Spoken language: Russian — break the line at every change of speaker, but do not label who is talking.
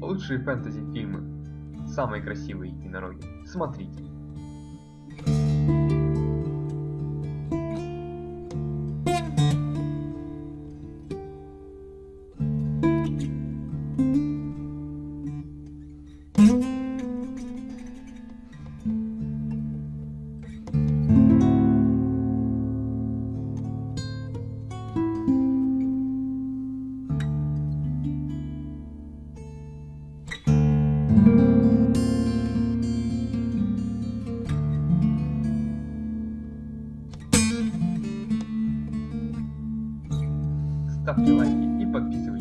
Лучшие фэнтези-фильмы. Самые красивые единороги. Смотрите. ставьте лайки и подписывайтесь.